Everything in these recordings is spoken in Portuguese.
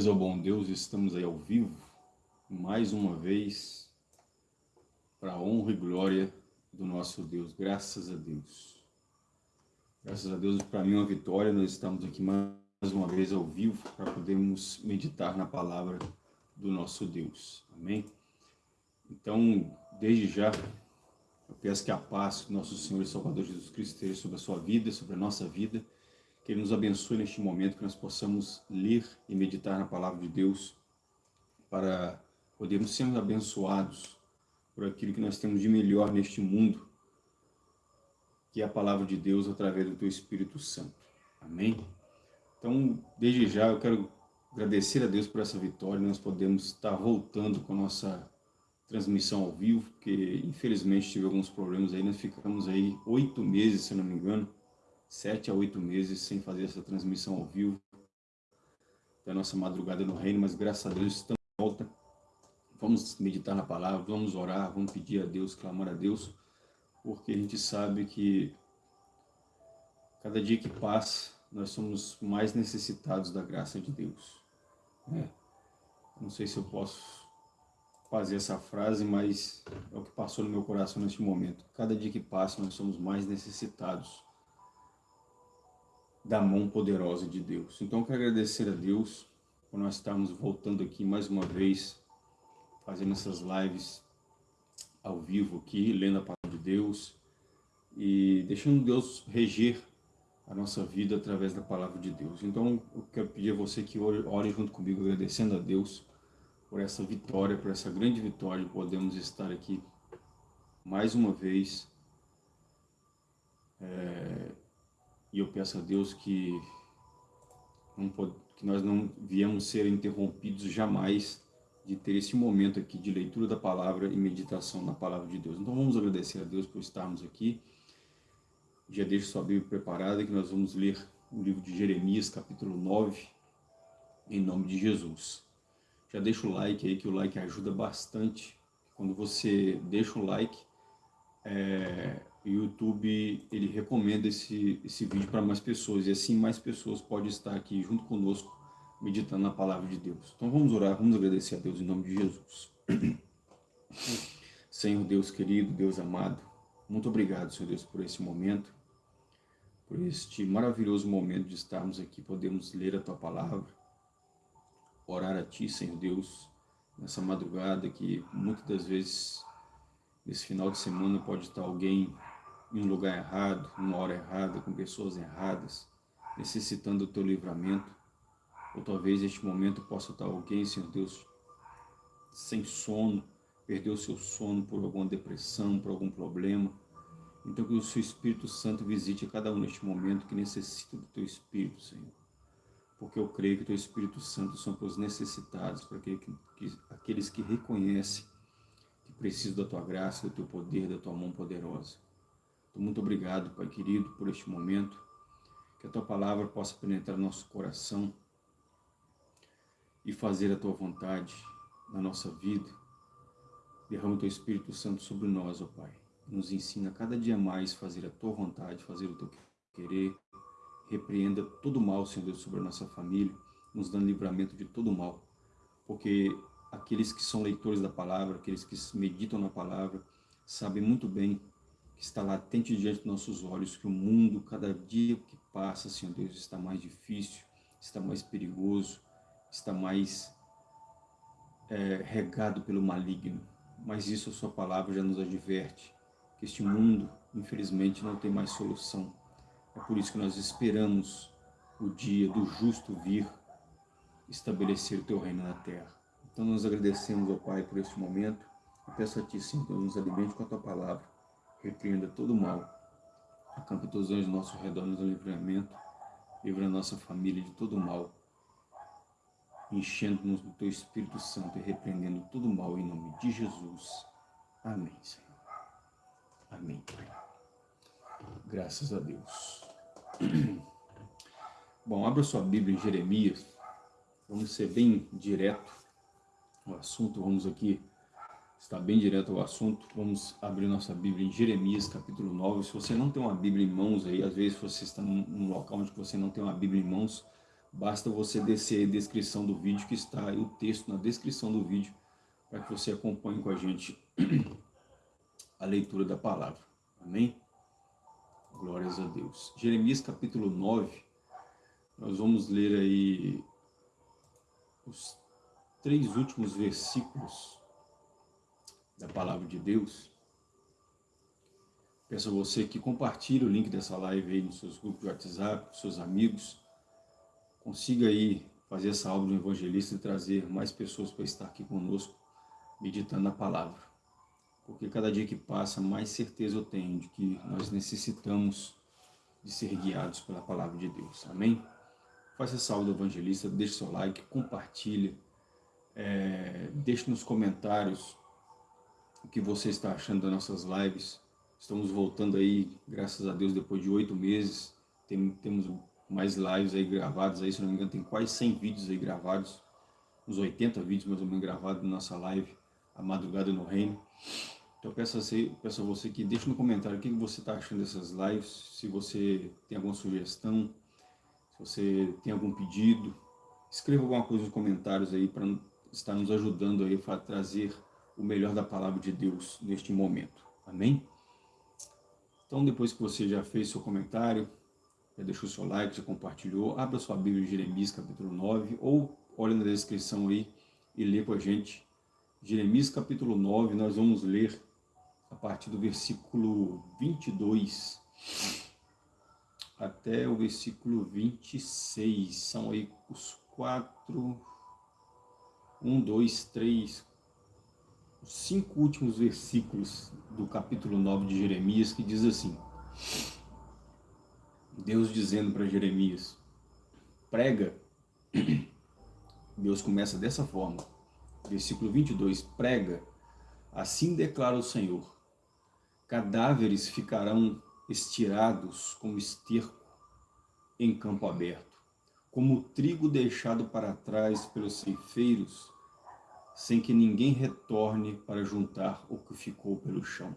Glórias ao bom Deus, estamos aí ao vivo, mais uma vez, para a honra e glória do nosso Deus, graças a Deus. Graças a Deus, para mim é uma vitória, nós estamos aqui mais uma vez ao vivo, para podermos meditar na palavra do nosso Deus, amém? Então, desde já, eu peço que a paz do nosso Senhor e Salvador Jesus Cristo esteja sobre a sua vida, sobre a nossa vida, que Ele nos abençoe neste momento, que nós possamos ler e meditar na Palavra de Deus para podermos ser abençoados por aquilo que nós temos de melhor neste mundo, que é a Palavra de Deus através do Teu Espírito Santo. Amém? Então, desde já, eu quero agradecer a Deus por essa vitória, nós podemos estar voltando com a nossa transmissão ao vivo, porque infelizmente tive alguns problemas aí, nós ficamos aí oito meses, se não me engano, sete a oito meses sem fazer essa transmissão ao vivo da nossa madrugada no reino, mas graças a Deus estamos de volta. Vamos meditar na palavra, vamos orar, vamos pedir a Deus, clamar a Deus, porque a gente sabe que cada dia que passa, nós somos mais necessitados da graça de Deus. É. Não sei se eu posso fazer essa frase, mas é o que passou no meu coração neste momento. Cada dia que passa, nós somos mais necessitados da mão poderosa de Deus. Então, eu quero agradecer a Deus por nós estarmos voltando aqui mais uma vez, fazendo essas lives ao vivo aqui, lendo a palavra de Deus e deixando Deus reger a nossa vida através da palavra de Deus. Então, eu quero pedir a você que ore junto comigo, agradecendo a Deus por essa vitória, por essa grande vitória de podermos estar aqui mais uma vez é, e eu peço a Deus que, não, que nós não viemos ser interrompidos jamais de ter esse momento aqui de leitura da palavra e meditação na palavra de Deus. Então vamos agradecer a Deus por estarmos aqui. Já deixo sua Bíblia preparada que nós vamos ler o livro de Jeremias, capítulo 9, em nome de Jesus. Já deixa o like aí, que o like ajuda bastante. Quando você deixa o like, é, o YouTube ele recomenda esse, esse vídeo para mais pessoas e assim mais pessoas podem estar aqui junto conosco meditando na palavra de Deus. Então vamos orar, vamos agradecer a Deus em nome de Jesus. Senhor Deus querido, Deus amado, muito obrigado, Senhor Deus, por esse momento, por este maravilhoso momento de estarmos aqui, podemos ler a Tua palavra, orar a Ti, Senhor Deus, nessa madrugada que muitas das vezes, nesse final de semana, pode estar alguém em um lugar errado, numa hora errada, com pessoas erradas, necessitando do teu livramento. Ou talvez neste momento possa estar alguém, Senhor Deus, sem sono, perdeu o seu sono por alguma depressão, por algum problema. Então que o seu Espírito Santo visite cada um neste momento que necessita do teu Espírito, Senhor. Porque eu creio que o teu Espírito Santo são para os necessitados, para aqueles que reconhecem que precisam da tua graça, do teu poder, da tua mão poderosa. Muito obrigado, Pai querido, por este momento. Que a Tua palavra possa penetrar no nosso coração e fazer a Tua vontade na nossa vida. Derrama o Teu Espírito Santo sobre nós, ó Pai. Nos ensina cada dia mais a fazer a Tua vontade, fazer o Teu querer. Repreenda todo mal, Senhor Deus, sobre a nossa família, nos dando livramento de todo mal. Porque aqueles que são leitores da palavra, aqueles que meditam na palavra, sabem muito bem que está latente diante dos nossos olhos, que o mundo, cada dia que passa, Senhor Deus, está mais difícil, está mais perigoso, está mais é, regado pelo maligno. Mas isso a sua palavra já nos adverte, que este mundo, infelizmente, não tem mais solução. É por isso que nós esperamos o dia do justo vir estabelecer o teu reino na terra. Então nós agradecemos ao Pai por este momento e peço a Ti, Senhor, nos alimente com a Tua palavra repreenda todo o mal, acampe os anjos ao nosso redor, nos livramento, livra a nossa família de todo o mal, enchendo-nos do Teu Espírito Santo e repreendendo todo o mal em nome de Jesus. Amém, Senhor. Amém. Graças a Deus. Bom, abra sua Bíblia em Jeremias. Vamos ser bem direto no assunto. Vamos aqui está bem direto ao assunto. Vamos abrir nossa Bíblia em Jeremias, capítulo 9. Se você não tem uma Bíblia em mãos aí, às vezes você está num local onde você não tem uma Bíblia em mãos, basta você descer a descrição do vídeo, que está aí o texto na descrição do vídeo, para que você acompanhe com a gente a leitura da palavra. Amém? Glórias a Deus. Jeremias capítulo 9, nós vamos ler aí os três últimos versículos da palavra de Deus. Peço a você que compartilhe o link dessa live aí nos seus grupos de WhatsApp, com seus amigos. Consiga aí fazer essa obra do evangelista e trazer mais pessoas para estar aqui conosco, meditando na palavra. Porque cada dia que passa, mais certeza eu tenho de que nós necessitamos de ser guiados pela palavra de Deus. Amém? Faça essa aula do evangelista, deixe seu like, compartilhe, é, deixe nos comentários o que você está achando das nossas lives. Estamos voltando aí, graças a Deus, depois de oito meses. Tem, temos mais lives aí gravadas, aí, se não me engano, tem quase 100 vídeos aí gravados. Uns 80 vídeos mais ou menos gravados na nossa live, A Madrugada no Reino. Então peço a, você, peço a você que deixe no comentário o que você está achando dessas lives, se você tem alguma sugestão, se você tem algum pedido. Escreva alguma coisa nos comentários aí para estar nos ajudando aí a trazer o melhor da palavra de Deus neste momento. Amém? Então, depois que você já fez seu comentário, já deixou seu like, já compartilhou, abra sua Bíblia de Jeremias, capítulo 9, ou olhe na descrição aí e lê com a gente. Jeremias, capítulo 9, nós vamos ler a partir do versículo 22 até o versículo 26. São aí os quatro, um, dois, três, os cinco últimos versículos do capítulo 9 de Jeremias, que diz assim, Deus dizendo para Jeremias, prega, Deus começa dessa forma, versículo 22, prega, assim declara o Senhor, cadáveres ficarão estirados como esterco em campo aberto, como trigo deixado para trás pelos ceifeiros, sem que ninguém retorne para juntar o que ficou pelo chão.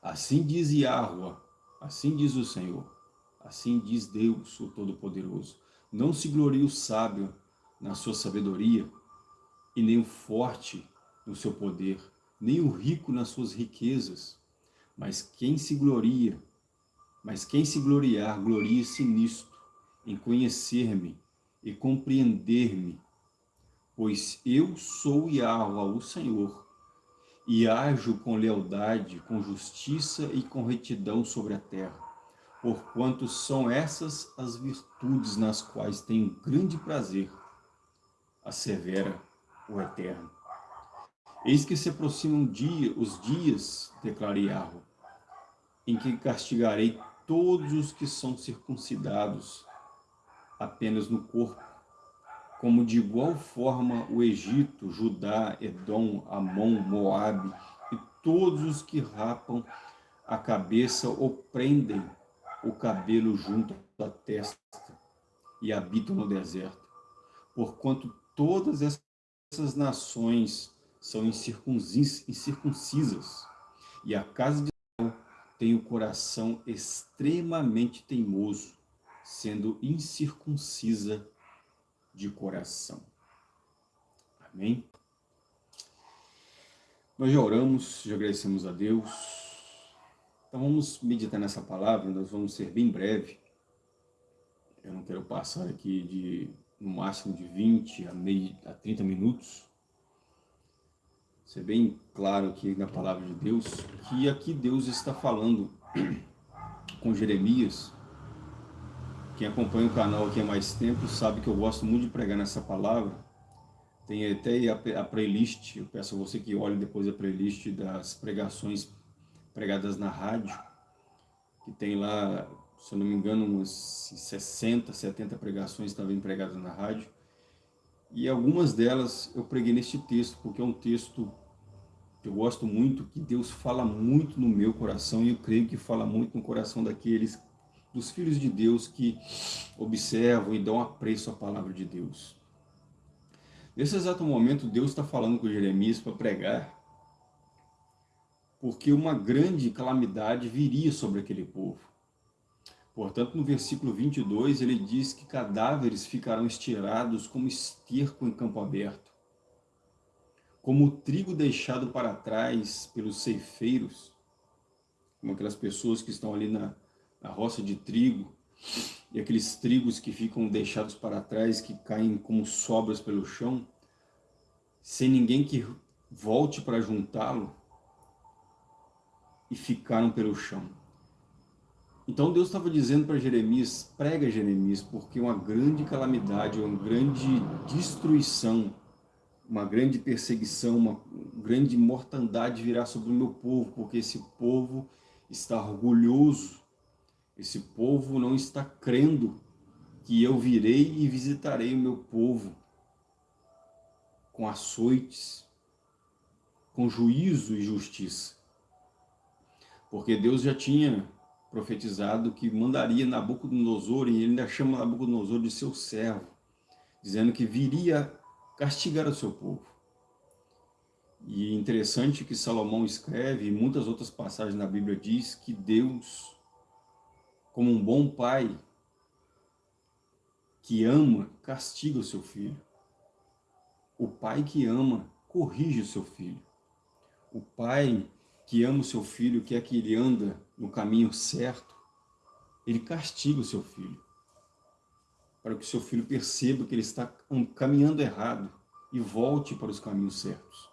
Assim diz Yahweh, assim diz o Senhor, assim diz Deus, o Todo-Poderoso. Não se glorie o sábio na sua sabedoria, e nem o forte no seu poder, nem o rico nas suas riquezas, mas quem se gloria, mas quem se gloriar, glorie-se nisto, em conhecer-me e compreender-me, pois eu sou Yahweh, o Senhor, e ajo com lealdade, com justiça e com retidão sobre a terra, porquanto são essas as virtudes nas quais tenho grande prazer, assevera o Eterno. Eis que se aproximam dia, os dias, declara Yahweh, em que castigarei todos os que são circuncidados apenas no corpo, como de igual forma o Egito, Judá, Edom, Amon, Moabe e todos os que rapam a cabeça ou prendem o cabelo junto à testa e habitam no deserto. Porquanto todas essas nações são incircuncisas e a casa de Israel tem o coração extremamente teimoso, sendo incircuncisa de coração. Amém? Nós já oramos, já agradecemos a Deus. Então vamos meditar nessa palavra, nós vamos ser bem breve. Eu não quero passar aqui de no máximo de 20 a, meio, a 30 minutos. Ser bem claro aqui na palavra de Deus, que aqui Deus está falando com Jeremias quem acompanha o canal aqui há mais tempo sabe que eu gosto muito de pregar nessa palavra. Tem até a, playlist, eu peço a você que olhe depois a playlist das pregações pregadas na rádio, que tem lá, se eu não me engano, umas 60, 70 pregações também pregadas na rádio. E algumas delas eu preguei neste texto, porque é um texto que eu gosto muito, que Deus fala muito no meu coração, e eu creio que fala muito no coração daqueles dos filhos de Deus que observam e dão apreço à palavra de Deus. Nesse exato momento, Deus está falando com Jeremias para pregar, porque uma grande calamidade viria sobre aquele povo. Portanto, no versículo 22, ele diz que cadáveres ficarão estirados como esterco em campo aberto. Como o trigo deixado para trás pelos ceifeiros, como aquelas pessoas que estão ali na, na roça de trigo, e aqueles trigos que ficam deixados para trás, que caem como sobras pelo chão, sem ninguém que volte para juntá-lo, e ficaram pelo chão. Então Deus estava dizendo para Jeremias, prega Jeremias, porque uma grande calamidade, uma grande destruição, uma grande perseguição, uma grande mortandade virá sobre o meu povo, porque esse povo está orgulhoso, esse povo não está crendo que eu virei e visitarei o meu povo com açoites, com juízo e justiça. Porque Deus já tinha profetizado que mandaria Nabucodonosor, e ele ainda chama Nabucodonosor de seu servo, dizendo que viria castigar o seu povo. E é interessante que Salomão escreve, e muitas outras passagens na Bíblia diz que Deus, como um bom pai, que ama, castiga o seu filho. O pai que ama, corrige o seu filho. O pai que ama o seu filho, quer que ele anda no caminho certo, ele castiga o seu filho. Para que o seu filho perceba que ele está caminhando errado e volte para os caminhos certos.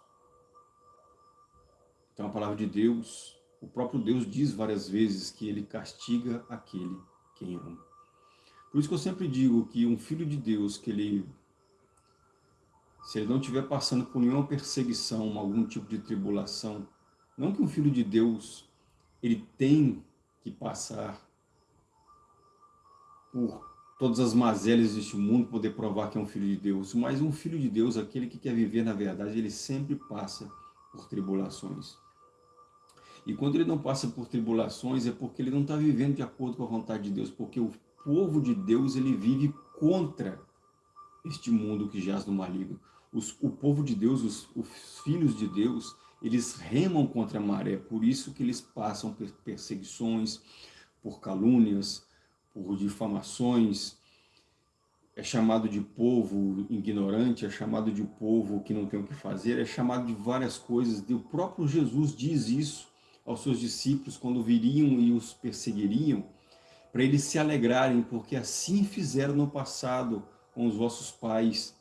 Então a palavra de Deus, o próprio Deus diz várias vezes que ele castiga aquele quem ama. Por isso que eu sempre digo que um filho de Deus, que ele, se ele não estiver passando por nenhuma perseguição, algum tipo de tribulação, não que um filho de Deus, ele tem que passar por todas as mazelas deste mundo, poder provar que é um filho de Deus, mas um filho de Deus, aquele que quer viver na verdade, ele sempre passa por tribulações. E quando ele não passa por tribulações, é porque ele não está vivendo de acordo com a vontade de Deus, porque o povo de Deus, ele vive contra este mundo que jaz no maligno. Os, o povo de Deus, os, os filhos de Deus, eles remam contra a maré, por isso que eles passam por perseguições, por calúnias, por difamações, é chamado de povo ignorante, é chamado de povo que não tem o que fazer, é chamado de várias coisas. O próprio Jesus diz isso aos seus discípulos quando viriam e os perseguiriam, para eles se alegrarem, porque assim fizeram no passado com os vossos pais,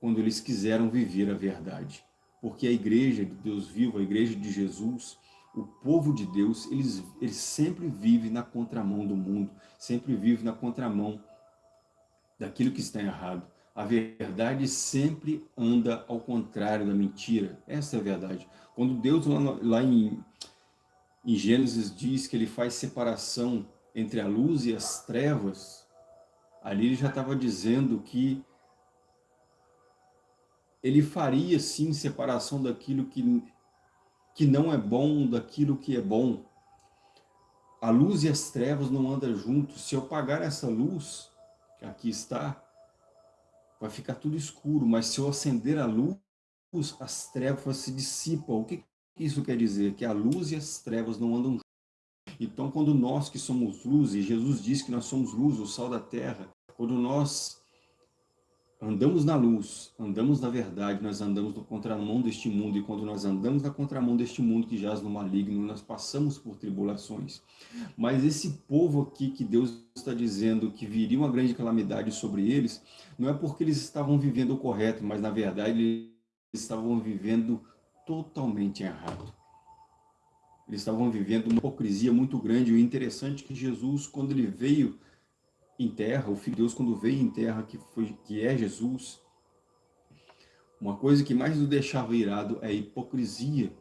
quando eles quiseram viver a verdade porque a igreja de Deus vivo, a igreja de Jesus, o povo de Deus, eles, eles sempre vive na contramão do mundo, sempre vive na contramão daquilo que está errado. A verdade sempre anda ao contrário da mentira. Essa é a verdade. Quando Deus lá, lá em, em Gênesis diz que ele faz separação entre a luz e as trevas, ali ele já estava dizendo que ele faria sim separação daquilo que, que não é bom, daquilo que é bom. A luz e as trevas não andam juntos. Se eu apagar essa luz, que aqui está, vai ficar tudo escuro, mas se eu acender a luz, as trevas se dissipam. O que isso quer dizer? Que a luz e as trevas não andam juntos. Então, quando nós que somos luz, e Jesus diz que nós somos luz, o sal da terra, quando nós andamos na luz, andamos na verdade, nós andamos no contramão deste mundo, e quando nós andamos na contramão deste mundo que jaz no maligno, nós passamos por tribulações. Mas esse povo aqui que Deus está dizendo que viria uma grande calamidade sobre eles, não é porque eles estavam vivendo o correto, mas na verdade eles estavam vivendo totalmente errado. Eles estavam vivendo uma hipocrisia muito grande, o interessante é que Jesus, quando ele veio em terra, o Filho de Deus quando veio em terra, que, foi, que é Jesus, uma coisa que mais nos deixava irado é a hipocrisia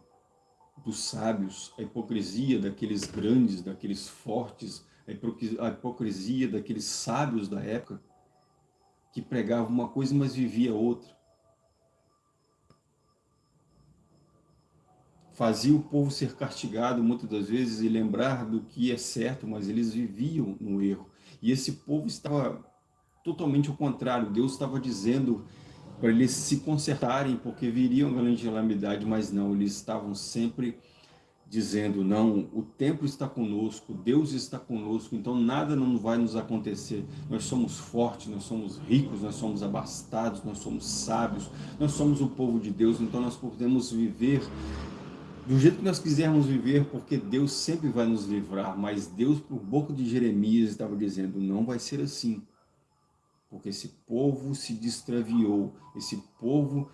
dos sábios, a hipocrisia daqueles grandes, daqueles fortes, a hipocrisia daqueles sábios da época, que pregavam uma coisa, mas vivia outra. Fazia o povo ser castigado muitas das vezes e lembrar do que é certo, mas eles viviam no erro. E esse povo estava totalmente ao contrário. Deus estava dizendo para eles se consertarem, porque viriam grande calamidade, mas não, eles estavam sempre dizendo, não, o templo está conosco, Deus está conosco, então nada não vai nos acontecer. Nós somos fortes, nós somos ricos, nós somos abastados, nós somos sábios, nós somos o povo de Deus, então nós podemos viver do jeito que nós quisermos viver, porque Deus sempre vai nos livrar, mas Deus, por boca de Jeremias, estava dizendo, não vai ser assim, porque esse povo se distraviou, esse povo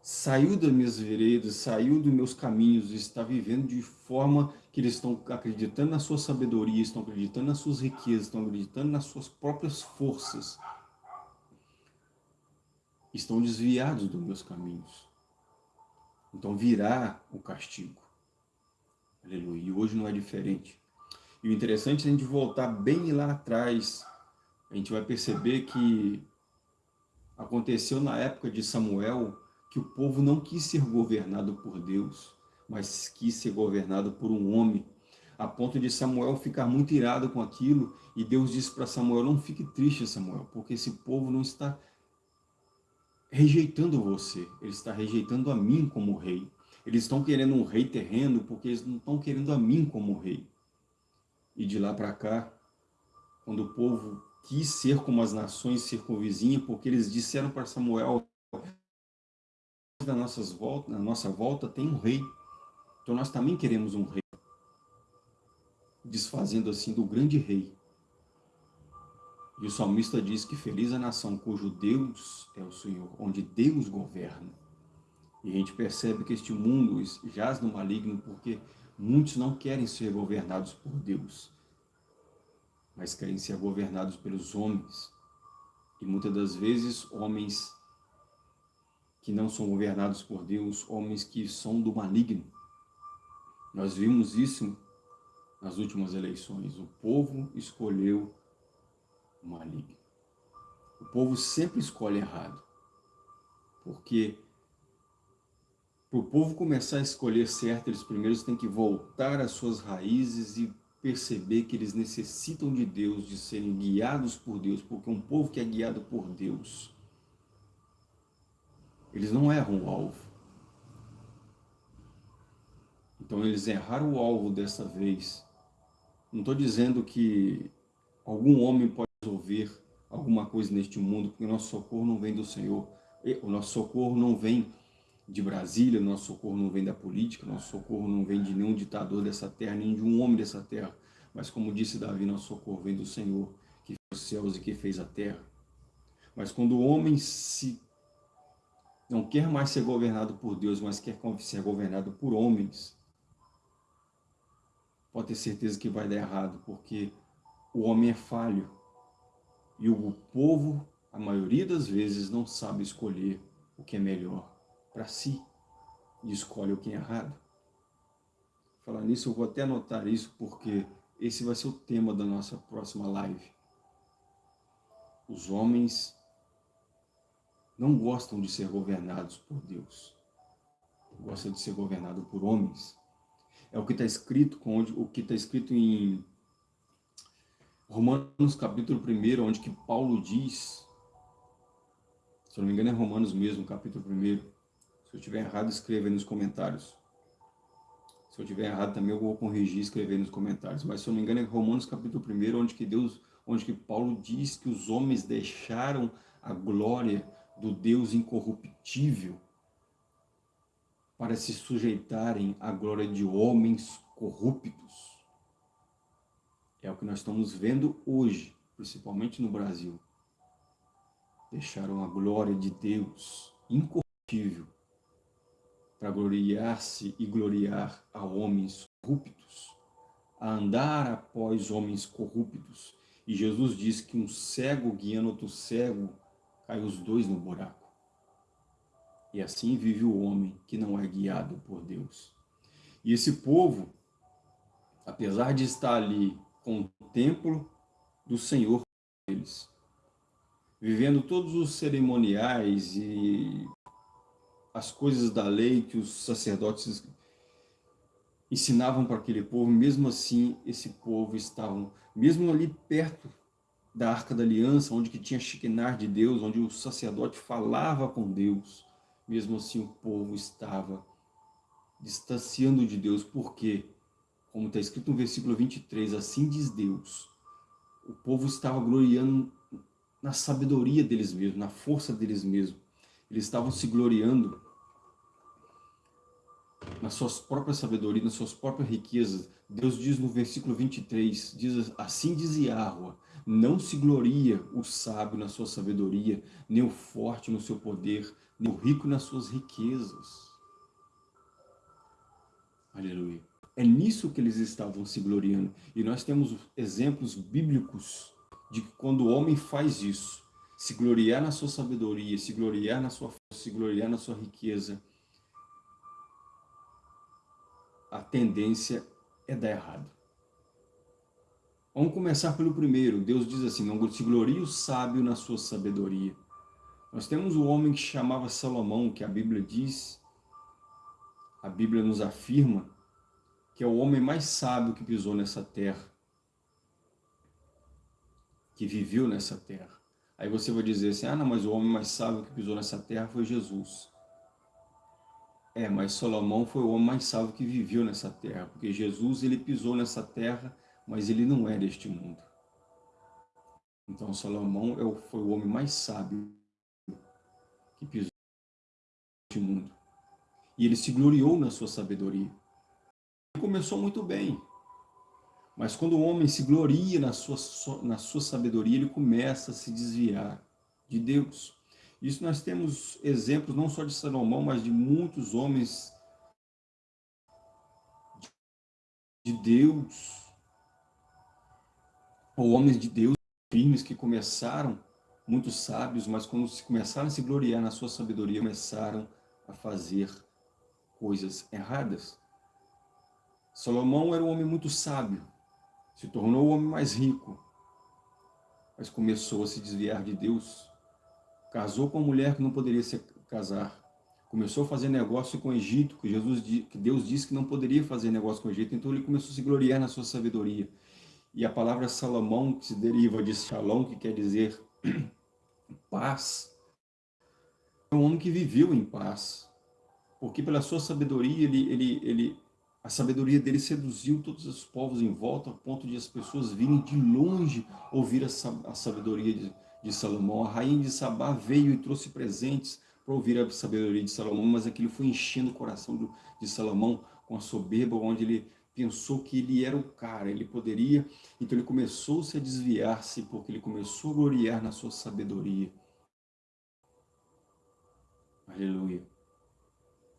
saiu das minhas veredas, saiu dos meus caminhos, está vivendo de forma que eles estão acreditando na sua sabedoria, estão acreditando nas suas riquezas, estão acreditando nas suas próprias forças. Estão desviados dos meus caminhos. Então virá o castigo. Aleluia. E hoje não é diferente. E o interessante é a gente voltar bem lá atrás. A gente vai perceber que aconteceu na época de Samuel, que o povo não quis ser governado por Deus, mas quis ser governado por um homem, a ponto de Samuel ficar muito irado com aquilo, e Deus disse para Samuel, não fique triste, Samuel, porque esse povo não está rejeitando você, ele está rejeitando a mim como rei. Eles estão querendo um rei terreno, porque eles não estão querendo a mim como rei. E de lá para cá, quando o povo quis ser como as nações circunvizinhas, porque eles disseram para Samuel, na, na nossa volta tem um rei. Então nós também queremos um rei. Desfazendo assim do grande rei. E o salmista diz que feliz a nação cujo Deus é o Senhor, onde Deus governa. E a gente percebe que este mundo jaz no maligno porque muitos não querem ser governados por Deus, mas querem ser governados pelos homens. E muitas das vezes homens que não são governados por Deus, homens que são do maligno. Nós vimos isso nas últimas eleições. O povo escolheu o maligno. O povo sempre escolhe errado. Porque para o povo começar a escolher certo, eles primeiros têm que voltar às suas raízes e perceber que eles necessitam de Deus, de serem guiados por Deus, porque um povo que é guiado por Deus, eles não erram o alvo. Então eles erraram o alvo dessa vez. Não estou dizendo que algum homem pode resolver alguma coisa neste mundo, porque o nosso socorro não vem do Senhor. O nosso socorro não vem de Brasília, o nosso socorro não vem da política, o nosso socorro não vem de nenhum ditador dessa terra, nem de um homem dessa terra. Mas como disse Davi, nosso socorro vem do Senhor, que fez os céus e que fez a terra. Mas quando o homem se não quer mais ser governado por Deus, mas quer ser governado por homens, pode ter certeza que vai dar errado, porque o homem é falho. E o povo, a maioria das vezes, não sabe escolher o que é melhor para si e escolhe o que é errado. Falar nisso, eu vou até anotar isso, porque esse vai ser o tema da nossa próxima live. Os homens não gostam de ser governados por Deus. Gostam de ser governado por homens. É o que está escrito, onde, o que está escrito em Romanos capítulo 1, onde que Paulo diz, se eu não me engano é Romanos mesmo, capítulo 1. Se eu estiver errado, escreva aí nos comentários. Se eu estiver errado também eu vou corrigir e escrever nos comentários. Mas se eu não me engano é Romanos capítulo 1, onde que Deus, onde que Paulo diz que os homens deixaram a glória do Deus incorruptível para se sujeitarem à glória de homens corruptos. É o que nós estamos vendo hoje, principalmente no Brasil. Deixaram a glória de Deus incorruptível para gloriar-se e gloriar a homens corruptos, a andar após homens corruptos. E Jesus diz que um cego guiando outro cego cai os dois no buraco. E assim vive o homem que não é guiado por Deus. E esse povo, apesar de estar ali com o templo do Senhor eles, vivendo todos os cerimoniais e as coisas da lei que os sacerdotes ensinavam para aquele povo, mesmo assim esse povo estavam, mesmo ali perto da Arca da Aliança, onde que tinha Shekinah de Deus, onde o sacerdote falava com Deus. Mesmo assim o povo estava distanciando de Deus. Por quê? Como está escrito no versículo 23, assim diz Deus, o povo estava gloriando na sabedoria deles mesmos, na força deles mesmos. Eles estavam se gloriando nas suas próprias sabedorias, nas suas próprias riquezas. Deus diz no versículo 23, diz assim diz Yahweh, não se gloria o sábio na sua sabedoria, nem o forte no seu poder, nem o rico nas suas riquezas. Aleluia. É nisso que eles estavam se gloriando. E nós temos exemplos bíblicos de que quando o homem faz isso, se gloriar na sua sabedoria, se gloriar na sua força, se gloriar na sua riqueza, a tendência é dar errado. Vamos começar pelo primeiro. Deus diz assim, não se glorie o sábio na sua sabedoria. Nós temos o homem que chamava Salomão, que a Bíblia diz, a Bíblia nos afirma, que é o homem mais sábio que pisou nessa terra, que viveu nessa terra. Aí você vai dizer assim, ah, não, mas o homem mais sábio que pisou nessa terra foi Jesus. É, mas Salomão foi o homem mais sábio que viveu nessa terra, porque Jesus ele pisou nessa terra, mas ele não é deste mundo. Então Salomão é foi o homem mais sábio que pisou neste mundo. E ele se gloriou na sua sabedoria. Começou muito bem, mas quando o homem se gloria na sua, na sua sabedoria, ele começa a se desviar de Deus. Isso nós temos exemplos não só de Salomão, mas de muitos homens de Deus, ou homens de Deus firmes que começaram muito sábios, mas quando se começaram a se gloriar na sua sabedoria, começaram a fazer coisas erradas. Salomão era um homem muito sábio, se tornou o homem mais rico, mas começou a se desviar de Deus, casou com uma mulher que não poderia se casar, começou a fazer negócio com o Egito, que, Jesus, que Deus disse que não poderia fazer negócio com o Egito, então ele começou a se gloriar na sua sabedoria. E a palavra Salomão, que se deriva de Shalom, que quer dizer paz, é um homem que viveu em paz, porque pela sua sabedoria ele, ele, ele a sabedoria dele seduziu todos os povos em volta, a ponto de as pessoas virem de longe ouvir a, sabedoria de, de Salomão. A rainha de Sabá veio e trouxe presentes para ouvir a sabedoria de Salomão, mas aquilo foi enchendo o coração do, de Salomão com a soberba, onde ele pensou que ele era o cara, ele poderia, então ele começou -se a desviar-se, porque ele começou a gloriar na sua sabedoria. Aleluia.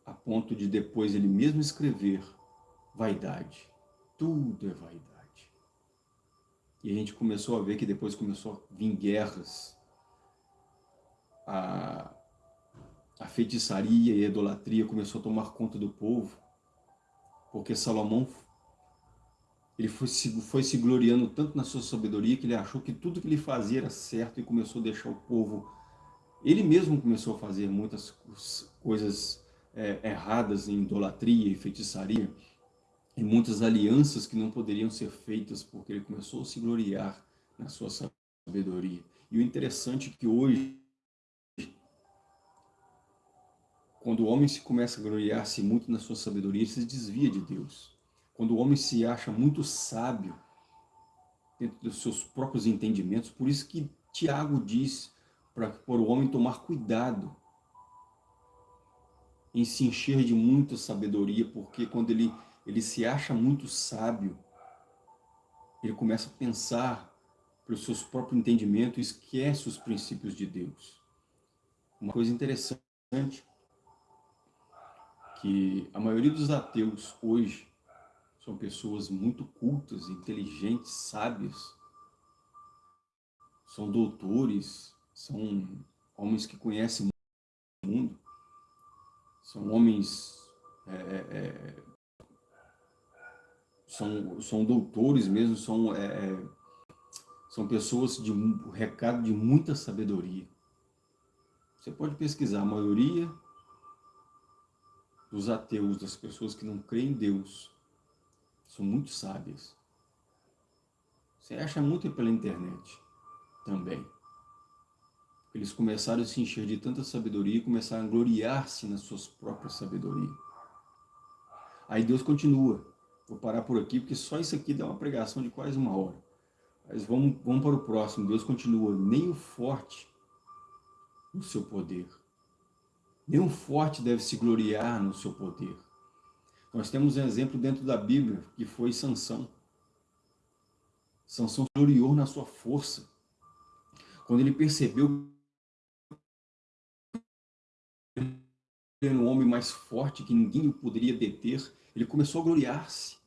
A ponto de depois ele mesmo escrever vaidade. Tudo é vaidade. E a gente começou a ver que depois começou a vir guerras. A, a feitiçaria e a idolatria começou a tomar conta do povo. Porque Salomão ele foi se, foi se gloriando tanto na sua sabedoria que ele achou que tudo que ele fazia era certo e começou a deixar o povo... Ele mesmo começou a fazer muitas coisas é, erradas em idolatria e feitiçaria e muitas alianças que não poderiam ser feitas porque ele começou a se gloriar na sua sabedoria. E o interessante é que hoje, quando o homem se começa a gloriar-se muito na sua sabedoria, ele se desvia de Deus. Quando o homem se acha muito sábio dentro dos seus próprios entendimentos, por isso que Tiago diz para o homem tomar cuidado em se encher de muita sabedoria, porque quando ele ele se acha muito sábio, ele começa a pensar pelos seus próprios entendimentos e esquece os princípios de Deus. Uma coisa interessante, que a maioria dos ateus hoje são pessoas muito cultas, inteligentes, sábias, são doutores, são homens que conhecem o mundo, são homens é, é, é são, são doutores mesmo, são, é, é, são pessoas de um recado de muita sabedoria. Você pode pesquisar, a maioria dos ateus, das pessoas que não creem em Deus, são muito sábias. Você acha muito pela internet também. Eles começaram a se encher de tanta sabedoria e começaram a gloriar-se nas suas próprias sabedorias. Aí Deus continua. Vou parar por aqui, porque só isso aqui dá uma pregação de quase uma hora. Mas vamos, vamos para o próximo. Deus continua, nem o forte no seu poder. Nem o forte deve se gloriar no seu poder. Nós temos um exemplo dentro da Bíblia, que foi Sansão. Sansão gloriou na sua força. Quando ele percebeu que era um homem mais forte, que ninguém o poderia deter, ele começou a gloriar-se.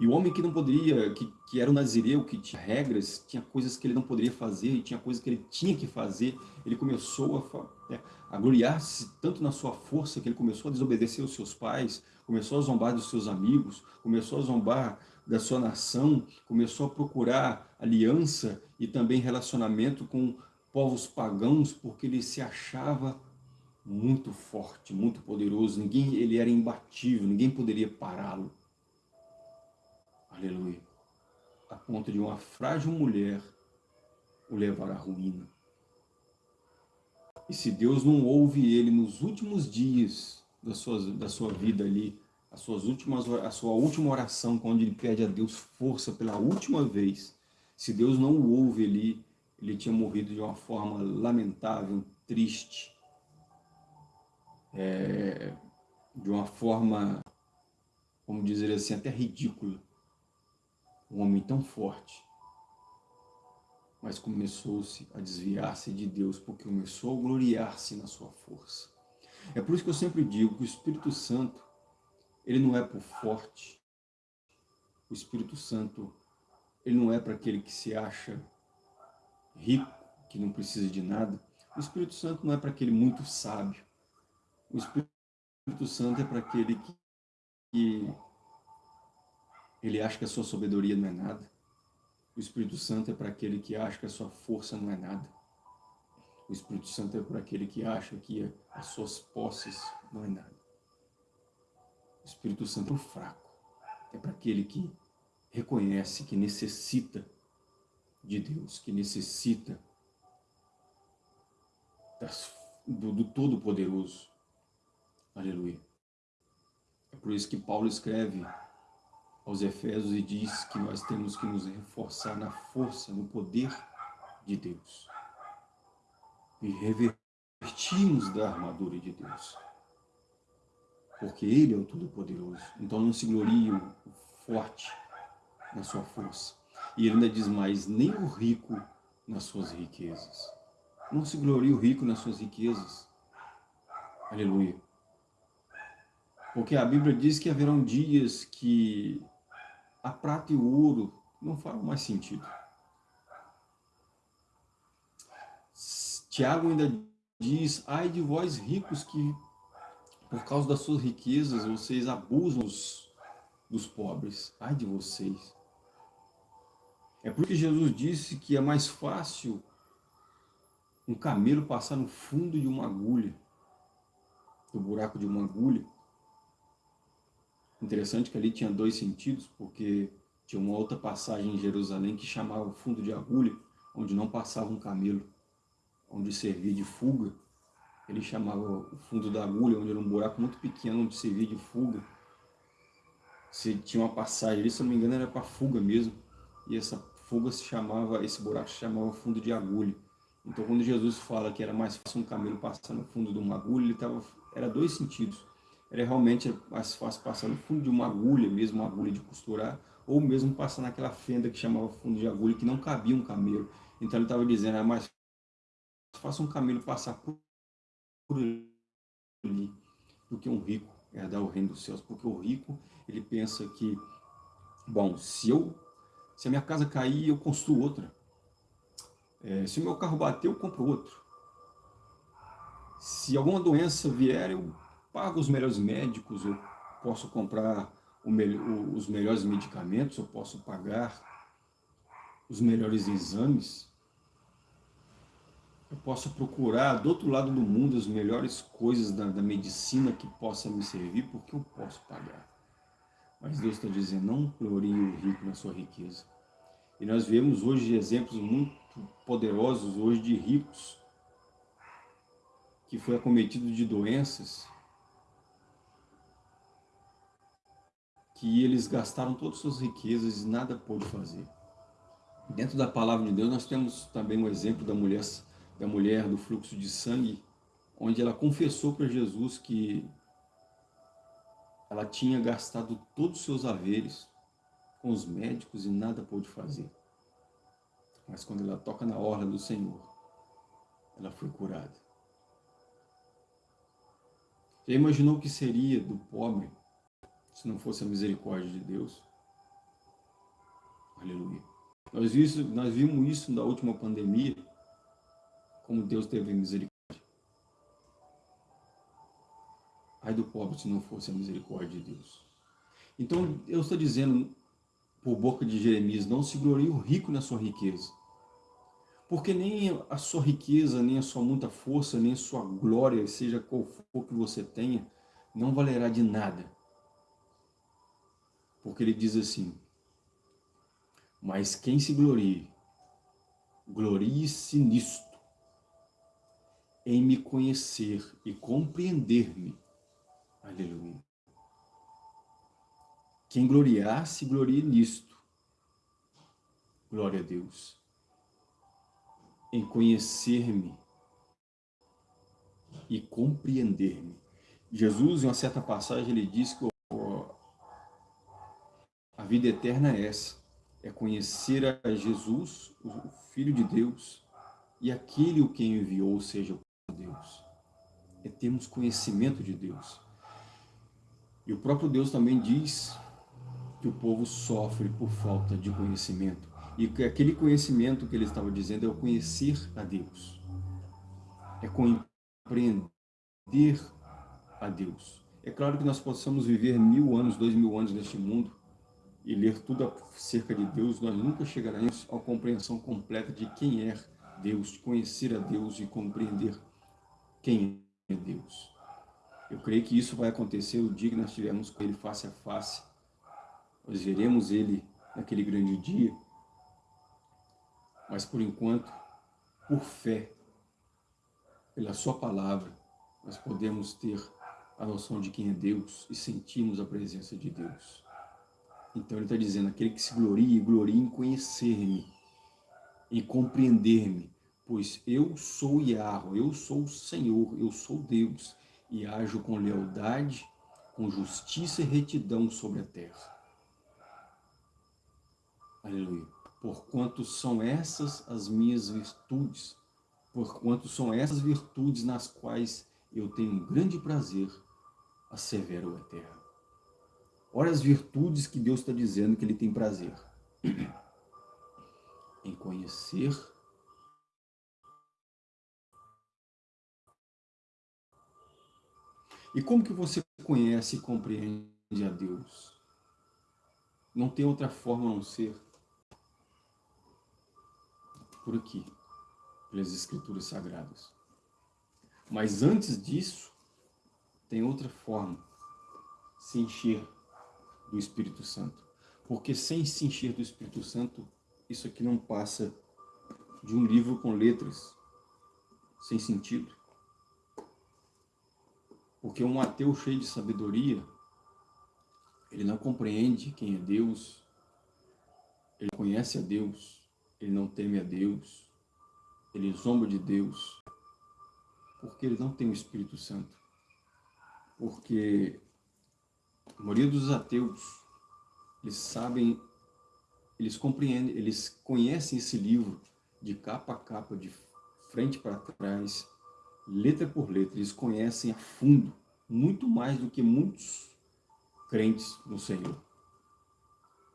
E o homem que não poderia, que, que era o nazireu, que tinha regras, tinha coisas que ele não poderia fazer, e tinha coisas que ele tinha que fazer, ele começou a, né, a gloriar-se tanto na sua força, que ele começou a desobedecer os seus pais, começou a zombar dos seus amigos, começou a zombar da sua nação, começou a procurar aliança e também relacionamento com povos pagãos, porque ele se achava muito forte, muito poderoso, ninguém, ele era imbatível, ninguém poderia pará-lo. Aleluia. A ponto de uma frágil mulher o levar à ruína. E se Deus não ouve ele nos últimos dias da sua, da sua vida ali, as suas últimas, a sua última oração, quando ele pede a Deus força pela última vez, se Deus não o ouve ali, ele tinha morrido de uma forma lamentável, triste, é, de uma forma, vamos dizer assim, até ridícula um homem tão forte, mas começou-se a desviar-se de Deus, porque começou a gloriar-se na sua força. É por isso que eu sempre digo que o Espírito Santo, ele não é por forte. O Espírito Santo, ele não é para aquele que se acha rico, que não precisa de nada. O Espírito Santo não é para aquele muito sábio. O Espírito Santo é para aquele que, que ele acha que a sua sabedoria não é nada. O Espírito Santo é para aquele que acha que a sua força não é nada. O Espírito Santo é para aquele que acha que as suas posses não é nada. O Espírito Santo é fraco. É para aquele que reconhece que necessita de Deus, que necessita das, do, do Todo-Poderoso. Aleluia. É por isso que Paulo escreve aos Efésios e diz que nós temos que nos reforçar na força, no poder de Deus. E revertimos da armadura de Deus. Porque Ele é o Todo-Poderoso. Então não se glorie o forte na sua força. E ele ainda diz mais, nem o rico nas suas riquezas. Não se glorie o rico nas suas riquezas. Aleluia. Porque a Bíblia diz que haverão dias que a prata e o ouro não farão mais sentido. Tiago ainda diz, ai de vós ricos que, por causa das suas riquezas, vocês abusam dos, dos pobres. Ai de vocês. É porque Jesus disse que é mais fácil um camelo passar no fundo de uma agulha, do buraco de uma agulha, Interessante que ali tinha dois sentidos, porque tinha uma outra passagem em Jerusalém que chamava fundo de agulha, onde não passava um camelo, onde servia de fuga. Ele chamava o fundo da agulha, onde era um buraco muito pequeno, onde servia de fuga. Se tinha uma passagem ali, se não me engano, era para fuga mesmo. E essa fuga se chamava, esse buraco se chamava fundo de agulha. Então, quando Jesus fala que era mais fácil um camelo passar no fundo de uma agulha, ele tava, era dois sentidos era realmente mais fácil passar no fundo de uma agulha, mesmo uma agulha de costurar, ou mesmo passar naquela fenda que chamava fundo de agulha, que não cabia um camelo. Então ele estava dizendo, é mais fácil um camelo passar por ali do que um rico herdar o reino dos céus, porque o rico, ele pensa que, bom, se eu, se a minha casa cair, eu construo outra. É, se o meu carro bater, eu compro outro. Se alguma doença vier, eu pago os melhores médicos, eu posso comprar me os melhores medicamentos, eu posso pagar os melhores exames, eu posso procurar do outro lado do mundo as melhores coisas da, da medicina que possa me servir, porque eu posso pagar. Mas Deus está dizendo, não glorie o rico na sua riqueza. E nós vemos hoje exemplos muito poderosos hoje de ricos que foi acometido de doenças que eles gastaram todas as suas riquezas e nada pôde fazer. Dentro da palavra de Deus, nós temos também um exemplo da mulher, da mulher do fluxo de sangue, onde ela confessou para Jesus que ela tinha gastado todos os seus haveres com os médicos e nada pôde fazer. Mas quando ela toca na orla do Senhor, ela foi curada. Já imaginou o que seria do pobre se não fosse a misericórdia de Deus? Aleluia. Nós, isso, nós vimos isso na última pandemia, como Deus teve misericórdia. Ai do pobre se não fosse a misericórdia de Deus. Então, eu estou dizendo, por boca de Jeremias, não se glorie o rico na sua riqueza. Porque nem a sua riqueza, nem a sua muita força, nem a sua glória, seja qual for que você tenha, não valerá de nada. Porque ele diz assim, mas quem se glorie, glorie-se nisto, em me conhecer e compreender-me. Aleluia. Quem gloriar, se glorie nisto. Glória a Deus em conhecer-me e compreender-me. Jesus, em uma certa passagem, ele diz que vida eterna é essa, é conhecer a Jesus, o Filho de Deus, e aquele o quem enviou, seja, Deus. É termos conhecimento de Deus. E o próprio Deus também diz que o povo sofre por falta de conhecimento. E aquele conhecimento que ele estava dizendo é o conhecer a Deus. É compreender a Deus. É claro que nós possamos viver mil anos, dois mil anos neste mundo e ler tudo acerca de Deus, nós nunca chegaremos à compreensão completa de quem é Deus, de conhecer a Deus e compreender quem é Deus. Eu creio que isso vai acontecer o dia que nós estivermos com Ele face a face. Nós veremos Ele naquele grande dia mas por enquanto, por fé, pela sua palavra, nós podemos ter a noção de quem é Deus e sentirmos a presença de Deus. Então ele está dizendo, aquele que se glorie, glorie em conhecer-me, em compreender-me, pois eu sou Yahweh, eu sou o Senhor, eu sou Deus, e ajo com lealdade, com justiça e retidão sobre a terra. Aleluia porquanto são essas as minhas virtudes, porquanto são essas virtudes nas quais eu tenho grande prazer, assevera o Eterno. Olha as virtudes que Deus está dizendo que Ele tem prazer. em conhecer E como que você conhece e compreende a Deus? Não tem outra forma a não ser por aqui, pelas escrituras sagradas. Mas antes disso, tem outra forma, se encher do Espírito Santo. Porque sem se encher do Espírito Santo, isso aqui não passa de um livro com letras, sem sentido. Porque um ateu cheio de sabedoria, ele não compreende quem é Deus, ele conhece a Deus, ele não teme a Deus, ele zomba de Deus, porque ele não tem o Espírito Santo. Porque a maioria dos ateus, eles sabem, eles compreendem, eles conhecem esse livro de capa a capa, de frente para trás, letra por letra, eles conhecem a fundo, muito mais do que muitos crentes no Senhor.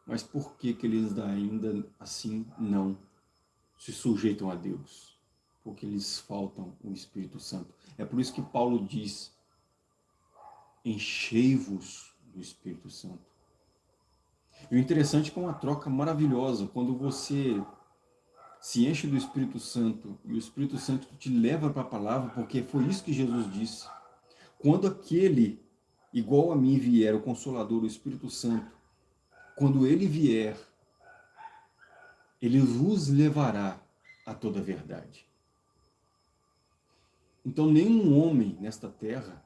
Mas por que, que eles ainda assim não se sujeitam a Deus? Porque lhes faltam o Espírito Santo. É por isso que Paulo diz, enchei-vos do Espírito Santo. E o interessante é que é uma troca maravilhosa, quando você se enche do Espírito Santo e o Espírito Santo te leva para a palavra, porque foi isso que Jesus disse. Quando aquele, igual a mim, vier, o Consolador, o Espírito Santo, quando ele vier, ele vos levará a toda a verdade. Então nenhum homem nesta terra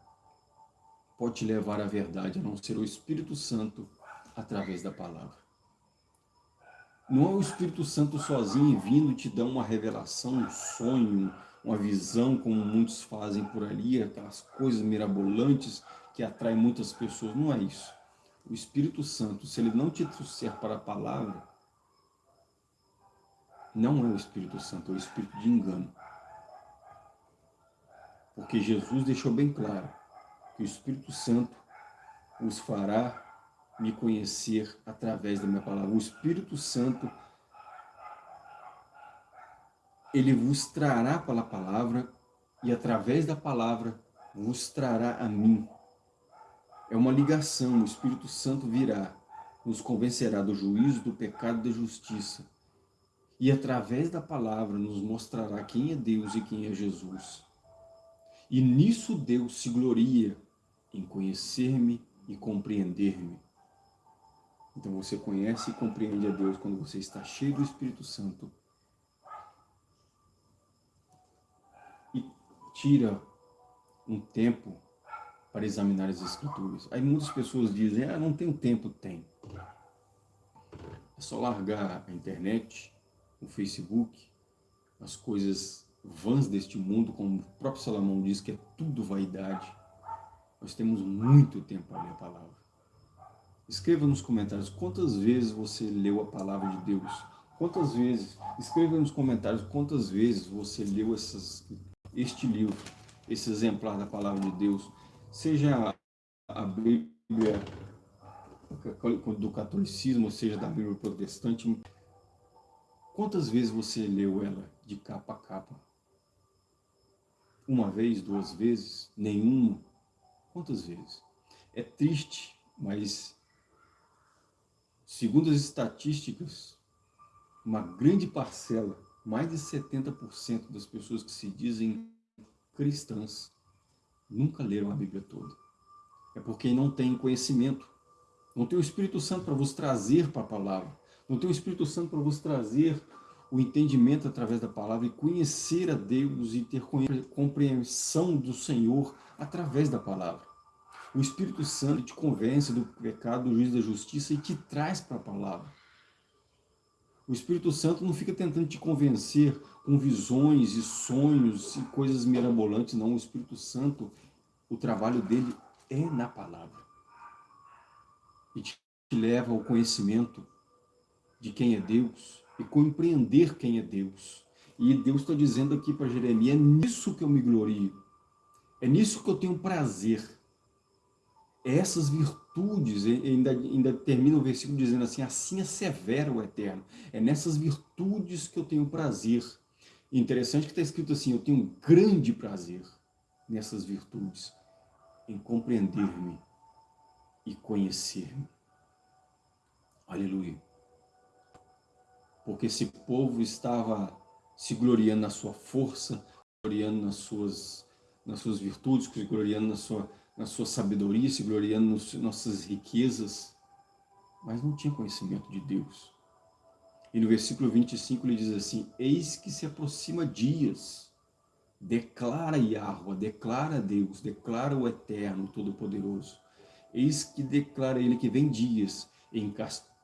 pode te levar à verdade, a não ser o Espírito Santo através da palavra. Não é o Espírito Santo sozinho vindo te dar uma revelação, um sonho, uma visão, como muitos fazem por ali, aquelas coisas mirabolantes que atraem muitas pessoas. Não é isso. O Espírito Santo, se ele não te trouxer para a palavra, não é o Espírito Santo, é o Espírito de engano. Porque Jesus deixou bem claro que o Espírito Santo os fará me conhecer através da minha palavra. O Espírito Santo, ele vos trará pela palavra e através da palavra vos trará a mim. É uma ligação, o Espírito Santo virá, nos convencerá do juízo, do pecado e da justiça. E através da palavra nos mostrará quem é Deus e quem é Jesus. E nisso Deus se gloria em conhecer-me e compreender-me. Então você conhece e compreende a Deus quando você está cheio do Espírito Santo. E tira um tempo para examinar as Escrituras. Aí muitas pessoas dizem, ah, não tenho tempo. Tem. É só largar a internet, o Facebook, as coisas vãs deste mundo, como o próprio Salomão diz, que é tudo vaidade. Nós temos muito tempo para ler a palavra. Escreva nos comentários quantas vezes você leu a palavra de Deus. Quantas vezes, escreva nos comentários quantas vezes você leu essas, este livro, esse exemplar da palavra de Deus. Seja a Bíblia do catolicismo, seja da Bíblia protestante. Quantas vezes você leu ela de capa a capa? Uma vez, duas vezes? Nenhuma? Quantas vezes? É triste, mas Segundo as estatísticas, uma grande parcela, mais de 70% das pessoas que se dizem cristãs, nunca leram a Bíblia toda. É porque não tem conhecimento. Não tem o Espírito Santo para vos trazer para a palavra. Não tem o Espírito Santo para vos trazer o entendimento através da palavra e conhecer a Deus e ter compreensão do Senhor através da palavra. O Espírito Santo te convence do pecado, do juízo da justiça e te traz para a palavra. O Espírito Santo não fica tentando te convencer com visões e sonhos e coisas mirabolantes, não. O Espírito Santo, o trabalho dele é na palavra. E te leva ao conhecimento de quem é Deus e compreender quem é Deus. E Deus está dizendo aqui para Jeremias, é nisso que eu me glorio. É nisso que eu tenho prazer essas virtudes, ainda, ainda termina o versículo dizendo assim, assim é severo o Eterno. É nessas virtudes que eu tenho prazer. interessante que está escrito assim, eu tenho grande prazer nessas virtudes, em compreender-me e conhecer-me. Aleluia. Porque esse povo estava se gloriando na sua força, gloriando nas suas, nas suas virtudes, se gloriando na sua na sua sabedoria, se gloriando nas nossas riquezas, mas não tinha conhecimento de Deus. E no versículo 25 ele diz assim, Eis que se aproxima dias, declara Yahweh, declara Deus, declara o Eterno, Todo-Poderoso. Eis que declara ele que vem dias em